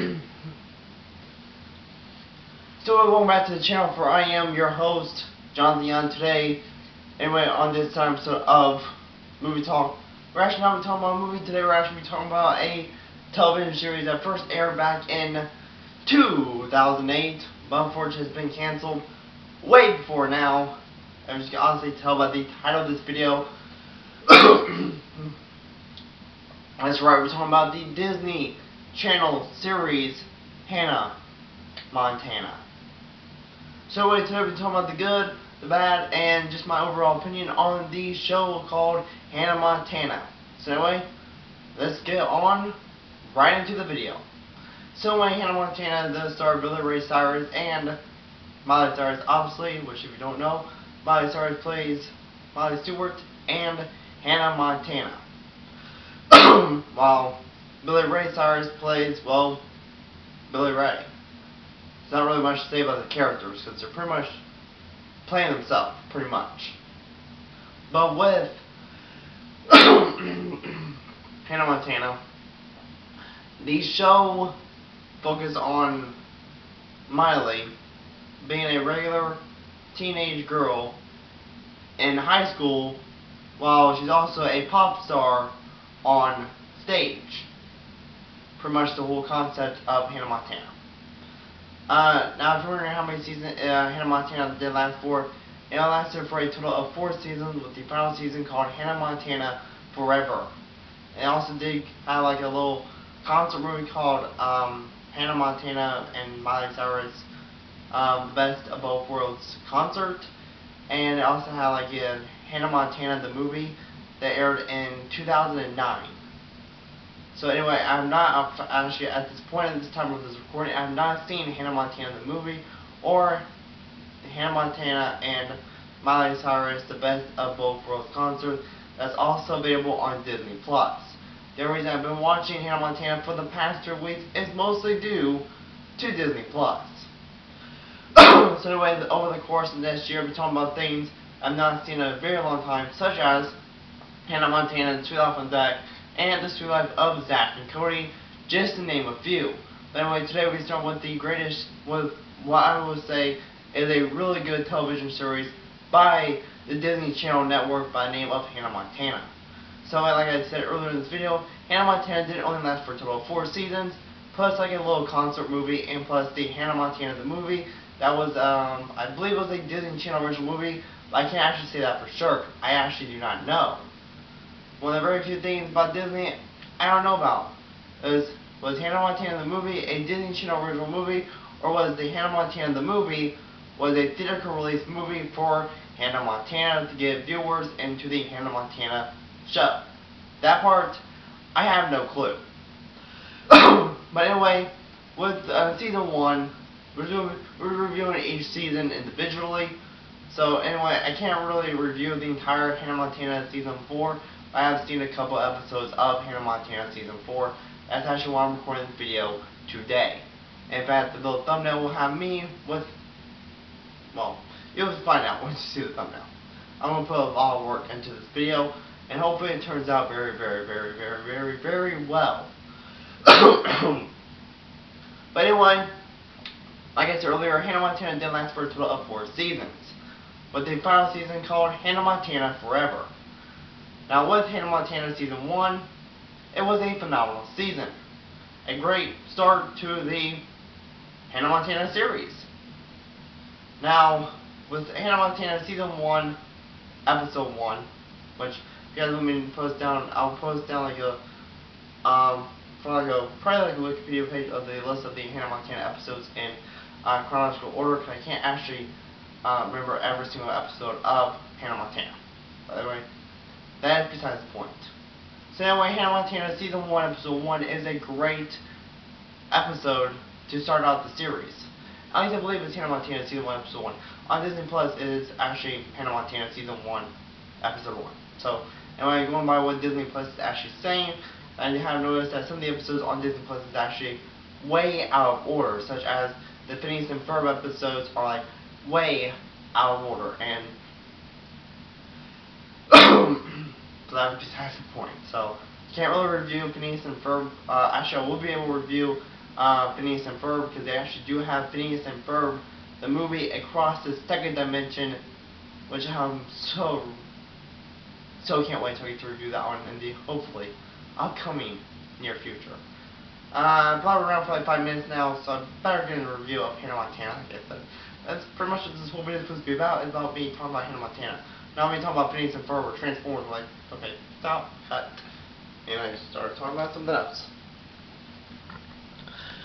so welcome back to the channel for I am your host, John Young. Today, anyway, on this episode of Movie Talk, we're actually not talking about a movie today, we're actually be talking about a television series that first aired back in 2008, but unfortunately has been canceled way before now. As you can honestly tell by the title of this video. That's right, we're talking about the Disney Channel series Hannah Montana. So anyway, today we're talking about the good, the bad, and just my overall opinion on the show called Hannah Montana. So anyway, let's get on right into the video. So anyway, Hannah Montana does star Billy Ray Cyrus and Miley Cyrus, obviously, which if you don't know, Miley Cyrus plays Miley Stewart and Hannah Montana. While Billy Ray Cyrus plays, well, Billy Ray. There's not really much to say about the characters because they're pretty much playing themselves, pretty much. But with Hannah Montana, the show focused on Miley being a regular teenage girl in high school while she's also a pop star on stage. Pretty much the whole concept of Hannah Montana. Uh, now, if you're wondering how many seasons uh, Hannah Montana did last for, it lasted for a total of four seasons, with the final season called Hannah Montana Forever. It also did have like a little concert movie called um, Hannah Montana and Miley Cyrus um, Best of Both Worlds concert. And it also had like a Hannah Montana the movie that aired in 2009. So anyway, I'm not actually at this point at this time of this recording, I have not seen Hannah Montana the movie or Hannah Montana and Miley Cyrus the Best of Both Worlds concert that's also available on Disney Plus. The reason I've been watching Hannah Montana for the past two weeks is mostly due to Disney Plus. so anyway, over the course of this year, I'll be talking about things I've not seen in a very long time, such as Hannah Montana, The Suite Life of Zack, and The Suite Life of Zack and Cody, just to name a few. But anyway, today we start with the greatest, with what I would say is a really good television series by the Disney Channel Network by the name of Hannah Montana. So like I said earlier in this video, Hannah Montana didn't only last for a total of four seasons, plus like a little concert movie, and plus the Hannah Montana the movie. That was, um, I believe it was a Disney Channel original movie, I can't actually say that for sure. I actually do not know. One of the very few things about Disney I don't know about is, was Hannah Montana the movie a Disney Channel original movie, or was the Hannah Montana the movie was a theatrical release movie for Hannah Montana to get viewers into the Hannah Montana show. That part, I have no clue. but anyway, with uh, season one, we're, doing, we're reviewing each season individually. So anyway, I can't really review the entire Hannah Montana season 4. I have seen a couple episodes of Hannah Montana season 4. That's actually why I'm recording this video today. In fact, the little thumbnail will have me with, well, you'll find out once you see the thumbnail. I'm going to put a lot of work into this video, and hopefully it turns out very, very, very, very, very, very well. but anyway, like I said earlier, Hannah Montana did last for a total of four seasons, with the final season called Hannah Montana Forever. Now with Hannah Montana Season 1, it was a phenomenal season. A great start to the Hannah Montana series. Now, with Hannah Montana Season 1, Episode 1, which, if you guys want me to post down, I'll post down like a, um, like a, probably like a Wikipedia page of the list of the Hannah Montana episodes in uh, chronological order, because I can't actually uh, remember every single episode of Hannah Montana. By the way, that is besides the point. So anyway, Hannah Montana Season 1, Episode 1 is a great episode to start out the series. At least I believe it's Hannah Montana Season 1, Episode 1. On Disney Plus, is actually Hannah Montana Season 1, Episode 1. So, anyway, going by what Disney Plus is actually saying, and you have noticed that some of the episodes on Disney Plus is actually way out of order, such as the Phineas and Ferb episodes are like way out of order, and so that's besides the point. So, can't really review Phineas and Ferb. Uh, actually, I will be able to review uh, Phineas and Ferb because they actually do have Phineas and Ferb, the movie Across the Second Dimension, which I'm so so can't wait to get to review that one in the hopefully upcoming near future. Uh, probably around for like five minutes now, so I better get a review of Hannah Montana. I said, that's pretty much what this whole video is supposed to be about. It's about me talking about Hannah Montana. Now me talking about Phineas and Ferb or Transformers. Like, okay, stop, cut. Anyway, start talking about something else.